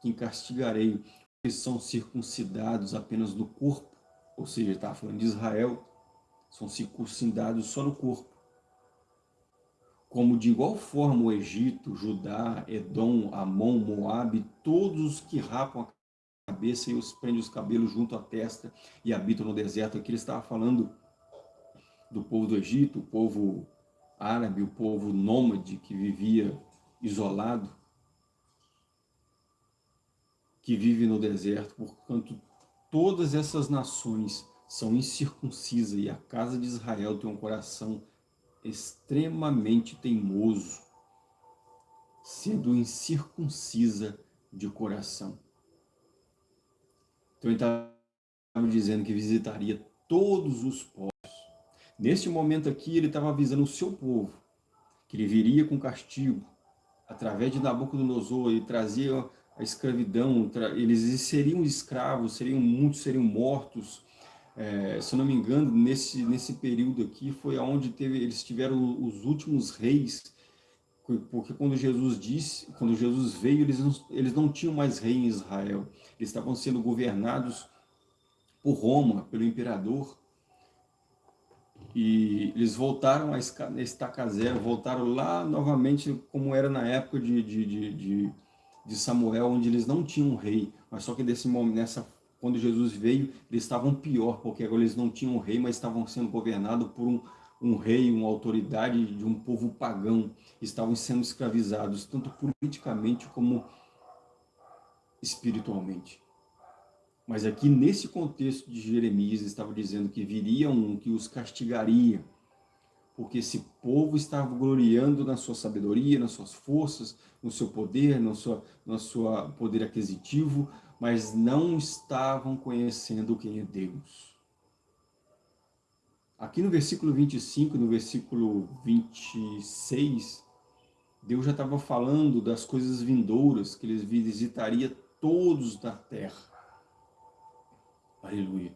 que castigarei que são circuncidados apenas no corpo, ou seja, está falando de Israel, são circuncidados só no corpo como de igual forma o Egito, Judá, Edom, Amon, Moabe, todos os que rapam a cabeça e os prendem os cabelos junto à testa e habitam no deserto. Aqui ele estava falando do povo do Egito, o povo árabe, o povo nômade que vivia isolado, que vive no deserto, portanto, todas essas nações são incircuncisas e a casa de Israel tem um coração extremamente teimoso, sendo incircuncisa de coração. Então ele estava dizendo que visitaria todos os povos. Neste momento aqui, ele estava avisando o seu povo, que ele viria com castigo, através de Nabucodonosor, ele trazia a escravidão, eles seriam escravos, seriam muitos seriam mortos, é, se não me engano, nesse, nesse período aqui foi onde teve, eles tiveram os últimos reis porque quando Jesus disse, quando Jesus veio, eles não, eles não tinham mais rei em Israel. Eles estavam sendo governados por Roma, pelo imperador. E eles voltaram a estaca zero, voltaram lá novamente como era na época de, de, de, de, Samuel, onde eles não tinham rei. Mas só que desse nessa, quando Jesus veio, eles estavam pior, porque agora eles não tinham rei, mas estavam sendo governados por um, um rei, uma autoridade de um povo pagão, estavam sendo escravizados, tanto politicamente como espiritualmente. Mas aqui, nesse contexto de Jeremias, estava dizendo que viria um que os castigaria, porque esse povo estava gloriando na sua sabedoria, nas suas forças, no seu poder, no seu, no seu poder aquisitivo, mas não estavam conhecendo quem é Deus. Aqui no versículo 25, no versículo 26, Deus já estava falando das coisas vindouras, que ele visitaria todos da terra. Aleluia.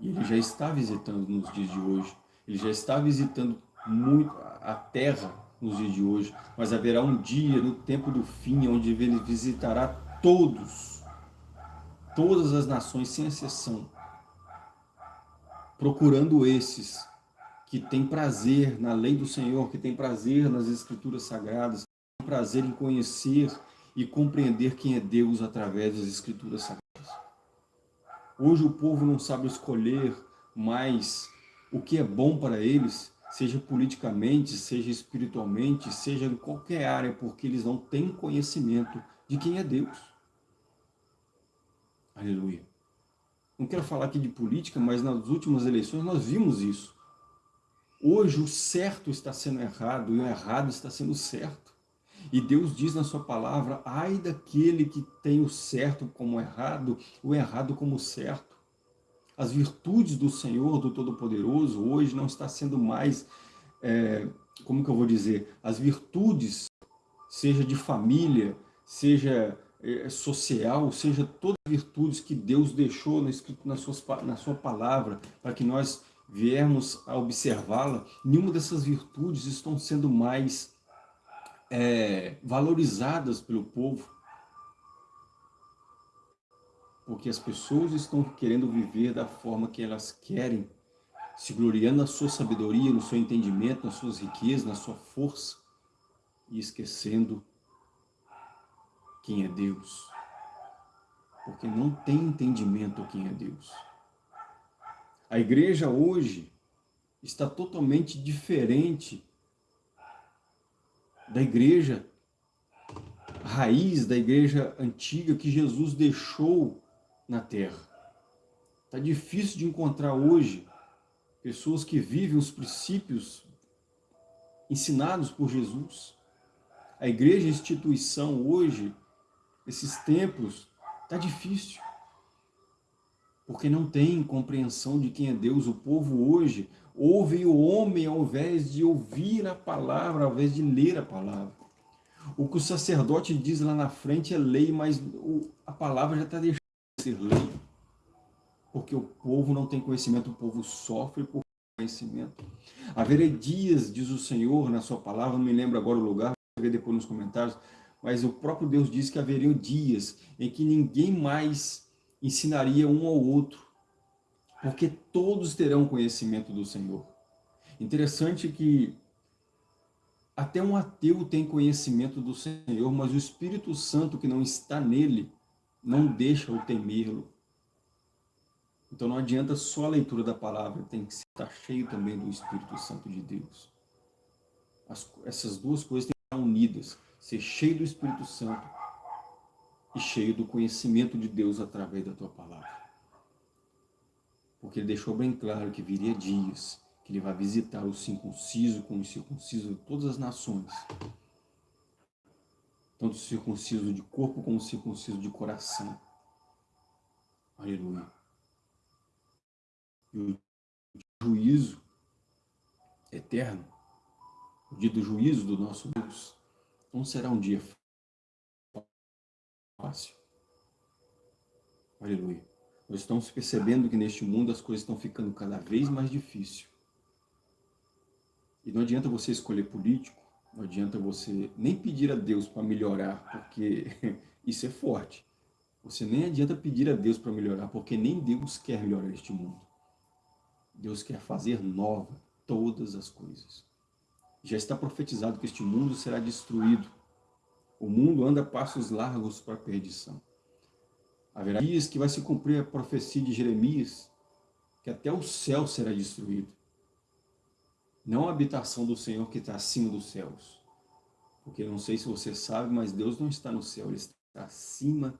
E ele já está visitando nos dias de hoje. Ele já está visitando muito a terra nos dias de hoje. Mas haverá um dia, no tempo do fim, onde ele visitará todos. Todas as nações, sem exceção procurando esses que têm prazer na lei do Senhor, que têm prazer nas escrituras sagradas, que têm prazer em conhecer e compreender quem é Deus através das escrituras sagradas. Hoje o povo não sabe escolher mais o que é bom para eles, seja politicamente, seja espiritualmente, seja em qualquer área, porque eles não têm conhecimento de quem é Deus. Aleluia. Não quero falar aqui de política, mas nas últimas eleições nós vimos isso. Hoje o certo está sendo errado e o errado está sendo certo. E Deus diz na sua palavra, ai daquele que tem o certo como errado, o errado como certo. As virtudes do Senhor, do Todo-Poderoso, hoje não está sendo mais, é, como que eu vou dizer, as virtudes, seja de família, seja é, social, seja todas as virtudes que Deus deixou na, na, suas, na sua palavra, para que nós viermos a observá-la, nenhuma dessas virtudes estão sendo mais é, valorizadas pelo povo. Porque as pessoas estão querendo viver da forma que elas querem, se gloriando na sua sabedoria, no seu entendimento, nas suas riquezas, na sua força, e esquecendo quem é Deus. Porque não tem entendimento quem é Deus. A igreja hoje está totalmente diferente da igreja raiz, da igreja antiga que Jesus deixou na terra. Está difícil de encontrar hoje pessoas que vivem os princípios ensinados por Jesus. A igreja instituição hoje esses templos, está difícil. Porque não tem compreensão de quem é Deus. O povo hoje ouve o homem ao invés de ouvir a palavra, ao invés de ler a palavra. O que o sacerdote diz lá na frente é lei, mas a palavra já está deixando de ser lei. Porque o povo não tem conhecimento, o povo sofre por conhecimento. Haverá dias, diz o Senhor na sua palavra, não me lembro agora o lugar, vou ver depois nos comentários, mas o próprio Deus diz que haveriam dias em que ninguém mais ensinaria um ao outro, porque todos terão conhecimento do Senhor. Interessante que até um ateu tem conhecimento do Senhor, mas o Espírito Santo que não está nele, não deixa o temê-lo. Então não adianta só a leitura da palavra, tem que estar cheio também do Espírito Santo de Deus. As, essas duas coisas têm que estar unidas ser cheio do Espírito Santo e cheio do conhecimento de Deus através da tua palavra. Porque ele deixou bem claro que viria dias que ele vai visitar o circunciso com o circunciso de todas as nações. Tanto o circunciso de corpo como o circunciso de coração. Aleluia. E o juízo eterno, o dia do juízo do nosso Deus, não será um dia fácil. Aleluia. Nós estamos percebendo que neste mundo as coisas estão ficando cada vez mais difíceis. E não adianta você escolher político, Não adianta você nem pedir a Deus para melhorar, porque isso é forte. Você nem adianta pedir a Deus para melhorar, porque nem Deus quer melhorar este mundo. Deus quer fazer nova todas as coisas. Já está profetizado que este mundo será destruído. O mundo anda passos largos para a perdição. Haverá dias que vai se cumprir a profecia de Jeremias, que até o céu será destruído. Não a habitação do Senhor que está acima dos céus. Porque não sei se você sabe, mas Deus não está no céu, Ele está acima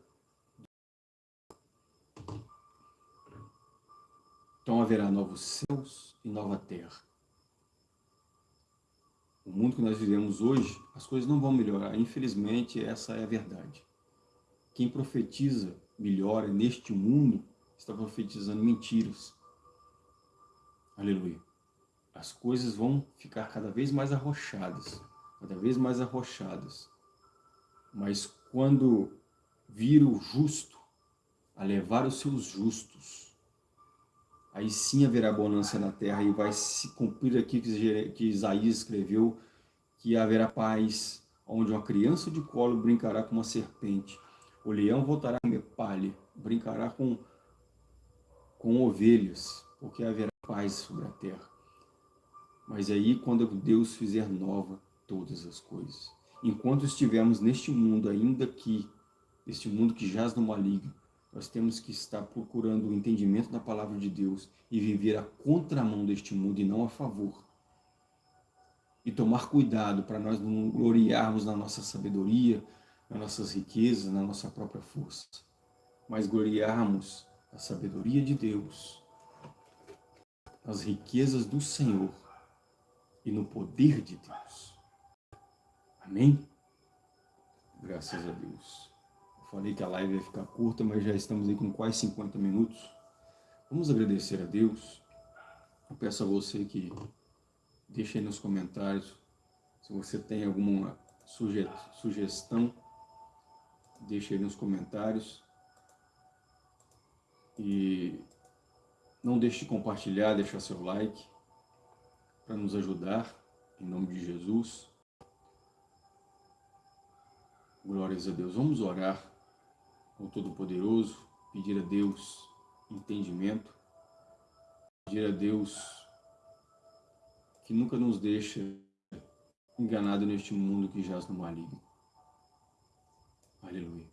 Então haverá novos céus e nova terra. O mundo que nós vivemos hoje, as coisas não vão melhorar. Infelizmente, essa é a verdade. Quem profetiza melhora neste mundo está profetizando mentiras. Aleluia. As coisas vão ficar cada vez mais arrochadas, cada vez mais arrochadas. Mas quando vir o justo a levar os seus justos aí sim haverá bonança na terra e vai se cumprir aqui que Isaías escreveu, que haverá paz, onde uma criança de colo brincará com uma serpente, o leão voltará a comer brincará com, com ovelhas, porque haverá paz sobre a terra. Mas aí, quando Deus fizer nova todas as coisas, enquanto estivermos neste mundo, ainda aqui, este mundo que jaz no maligno, nós temos que estar procurando o entendimento da palavra de Deus e viver a contramão deste mundo e não a favor. E tomar cuidado para nós não gloriarmos na nossa sabedoria, nas nossas riquezas, na nossa própria força, mas gloriarmos na sabedoria de Deus, nas riquezas do Senhor e no poder de Deus. Amém? Graças a Deus. Falei que a live ia ficar curta, mas já estamos aí com quase 50 minutos. Vamos agradecer a Deus. Eu peço a você que deixe aí nos comentários se você tem alguma suge sugestão, deixe aí nos comentários. E não deixe de compartilhar, deixar seu like para nos ajudar, em nome de Jesus. Glórias a Deus. Vamos orar ao Todo-Poderoso, pedir a Deus entendimento, pedir a Deus que nunca nos deixa enganado neste mundo que jaz no maligno. Aleluia.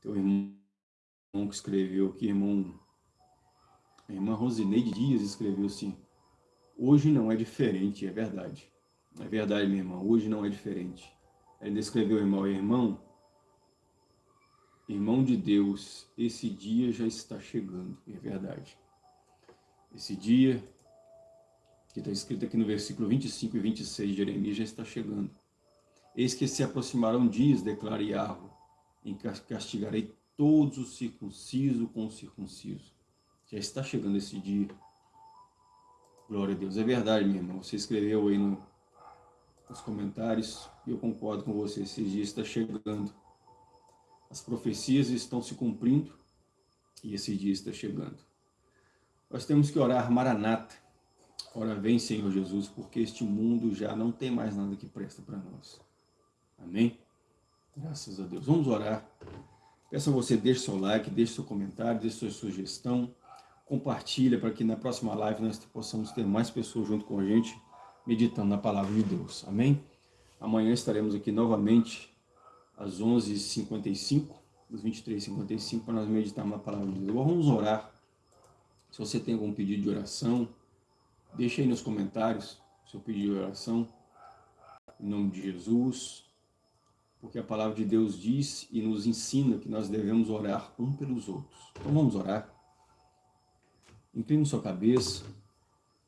Teu irmão que escreveu aqui, irmão, a irmã Rosineide Dias escreveu assim, hoje não é diferente, é verdade. É verdade, minha irmã, hoje não é diferente. Ele descreveu, irmão, irmão, Irmão de Deus, esse dia já está chegando, é verdade. Esse dia, que está escrito aqui no versículo 25 e 26 de Jeremias, já está chegando. Eis que se aproximarão dias, declara Yahweh, em que castigarei todos os circuncisos com o circunciso. Já está chegando esse dia. Glória a Deus. É verdade, meu irmão. Você escreveu aí no, nos comentários, e eu concordo com você, esse dia está chegando. As profecias estão se cumprindo e esse dia está chegando. Nós temos que orar Maranata. Ora vem, Senhor Jesus, porque este mundo já não tem mais nada que presta para nós. Amém? Graças a Deus. Vamos orar. Peço a você, deixe seu like, deixe seu comentário, deixe sua sugestão. Compartilha para que na próxima live nós possamos ter mais pessoas junto com a gente, meditando na palavra de Deus. Amém? Amanhã estaremos aqui novamente às 11h55, às 23h55, para nós meditarmos na palavra de Deus. Vamos orar. Se você tem algum pedido de oração, deixe aí nos comentários seu pedido de oração, em nome de Jesus, porque a palavra de Deus diz e nos ensina que nós devemos orar um pelos outros. Então vamos orar. Incline sua cabeça,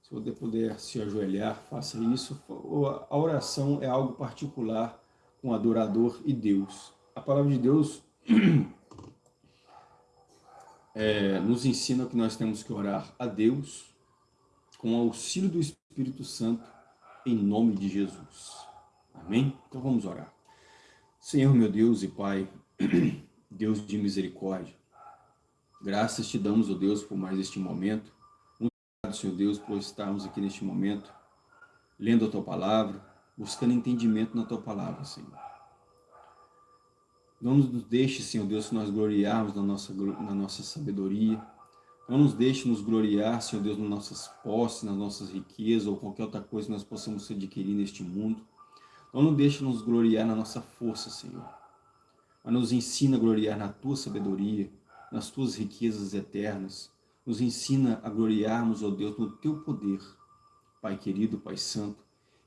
se você puder se ajoelhar, faça isso. A oração é algo particular com adorador e Deus. A palavra de Deus é, nos ensina que nós temos que orar a Deus com o auxílio do Espírito Santo em nome de Jesus. Amém? Então vamos orar. Senhor meu Deus e Pai, Deus de misericórdia, graças te damos, ó oh Deus, por mais este momento. Muito obrigado, Senhor Deus, por estarmos aqui neste momento, lendo a Tua Palavra, buscando entendimento na Tua palavra, Senhor. Não nos deixe, Senhor Deus, nós gloriarmos na nossa, na nossa sabedoria. Não nos deixe nos gloriar, Senhor Deus, nas nossas posses, nas nossas riquezas ou qualquer outra coisa que nós possamos adquirir neste mundo. Não nos deixe nos gloriar na nossa força, Senhor. Mas nos ensina a gloriar na Tua sabedoria, nas Tuas riquezas eternas. Nos ensina a gloriarmos, ó Deus, no Teu poder. Pai querido, Pai santo,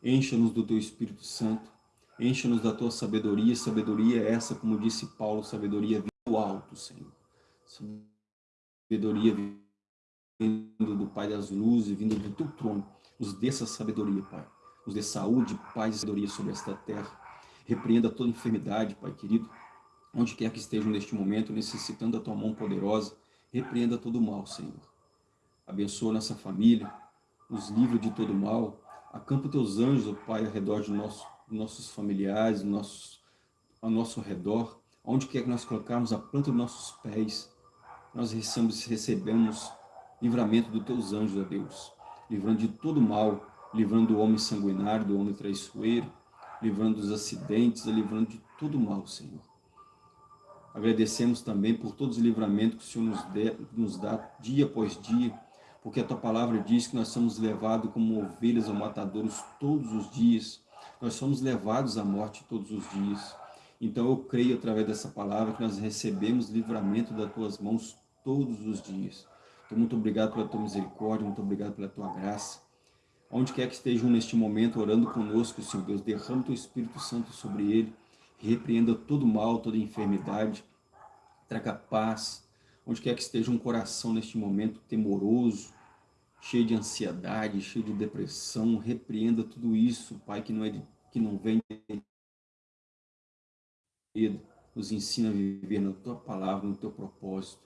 encha-nos do Teu Espírito Santo Encha-nos da tua sabedoria, sabedoria é essa, como disse Paulo, sabedoria do alto, Senhor. Sabedoria vindo do Pai das luzes, vindo do teu trono. Nos dê essa sabedoria, Pai. Nos dê saúde, paz e sabedoria sobre esta terra. Repreenda toda enfermidade, Pai querido. Onde quer que estejam neste momento, necessitando da tua mão poderosa, repreenda todo o mal, Senhor. Abençoa nossa família, nos livra de todo mal. Acampa teus anjos, ó Pai, ao redor de nosso nossos familiares, nossos, ao nosso redor, onde quer que nós colocarmos a planta dos nossos pés, nós recebemos, recebemos livramento dos teus anjos, ó Deus, livrando de todo mal, livrando do homem sanguinário, do homem traiçoeiro, livrando dos acidentes, livrando de todo mal, Senhor. Agradecemos também por todos os livramentos que o Senhor nos, nos dá dia após dia, porque a Tua palavra diz que nós somos levados como ovelhas ao matadouros todos os dias, nós somos levados à morte todos os dias. Então eu creio através dessa palavra que nós recebemos livramento das tuas mãos todos os dias. Então muito obrigado pela tua misericórdia, muito obrigado pela tua graça. Onde quer que estejam neste momento orando conosco, Senhor Deus, derrama o teu Espírito Santo sobre ele, repreenda todo mal, toda enfermidade, traga paz. Onde quer que esteja um coração neste momento temoroso, cheio de ansiedade, cheio de depressão, repreenda tudo isso, Pai, que não, é de, que não vem de nos ensina a viver na Tua palavra, no Teu propósito,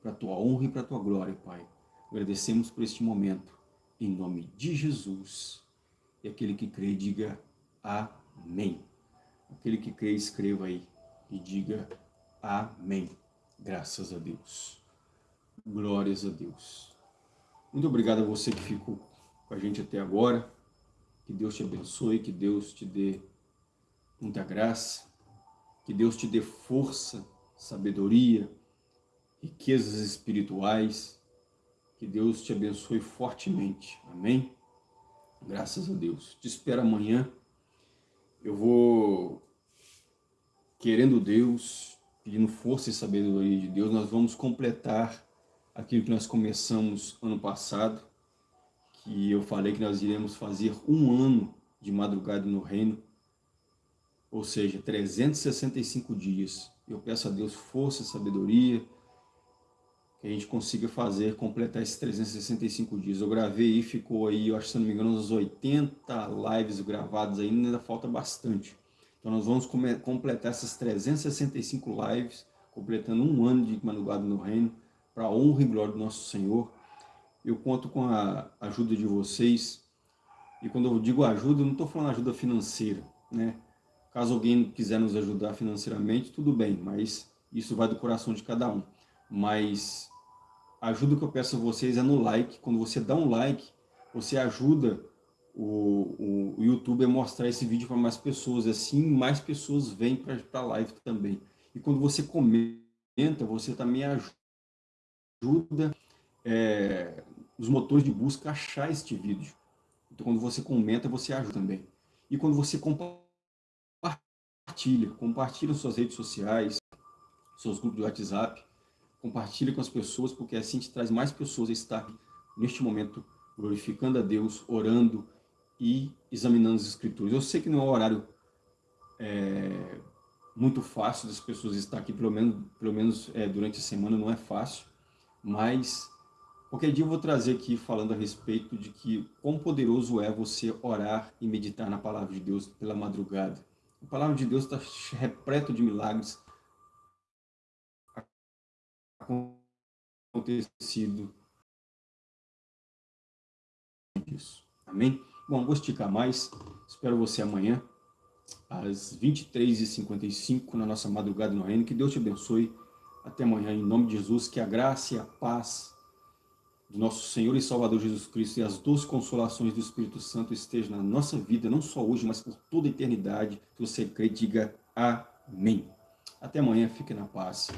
para a Tua honra e para a Tua glória, Pai. Agradecemos por este momento, em nome de Jesus. E aquele que crê, diga Amém. Aquele que crê, escreva aí e diga Amém. Graças a Deus. Glórias a Deus. Muito obrigado a você que ficou com a gente até agora. Que Deus te abençoe, que Deus te dê muita graça, que Deus te dê força, sabedoria, riquezas espirituais. Que Deus te abençoe fortemente. Amém? Graças a Deus. Te espero amanhã. Eu vou, querendo Deus, pedindo força e sabedoria de Deus, nós vamos completar aquilo que nós começamos ano passado, que eu falei que nós iremos fazer um ano de madrugada no reino, ou seja, 365 dias. Eu peço a Deus força sabedoria, que a gente consiga fazer, completar esses 365 dias. Eu gravei e ficou aí, eu acho, se não me engano, uns 80 lives gravadas ainda, ainda falta bastante. Então nós vamos completar essas 365 lives, completando um ano de madrugada no reino, para a honra e glória do nosso Senhor. Eu conto com a ajuda de vocês. E quando eu digo ajuda, eu não estou falando ajuda financeira, né? Caso alguém quiser nos ajudar financeiramente, tudo bem, mas isso vai do coração de cada um. Mas a ajuda que eu peço a vocês é no like. Quando você dá um like, você ajuda o, o YouTube a mostrar esse vídeo para mais pessoas. Assim, mais pessoas vêm para a live também. E quando você comenta, você também ajuda ajuda é, os motores de busca a achar este vídeo. Então, quando você comenta, você ajuda também. E quando você compartilha, compartilha suas redes sociais, seus grupos de WhatsApp, compartilha com as pessoas, porque assim te traz mais pessoas a estar neste momento glorificando a Deus, orando e examinando as Escrituras. Eu sei que não é um horário é, muito fácil das pessoas estar aqui, pelo menos, pelo menos é, durante a semana não é fácil, mas qualquer dia eu vou trazer aqui falando a respeito de que quão poderoso é você orar e meditar na palavra de Deus pela madrugada. A palavra de Deus está repleto de milagres acontecido isso. Amém? Bom, vou esticar mais. Espero você amanhã, às 23h55, na nossa madrugada no reino. Que Deus te abençoe. Até amanhã, em nome de Jesus, que a graça e a paz do nosso Senhor e Salvador Jesus Cristo e as doces consolações do Espírito Santo estejam na nossa vida, não só hoje, mas por toda a eternidade. Se você crê, diga amém. Até amanhã, fique na paz,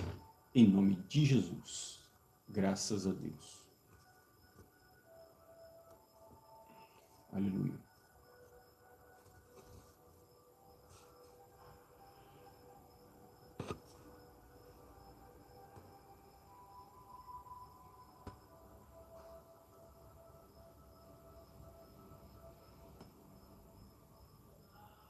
em nome de Jesus. Graças a Deus. Aleluia.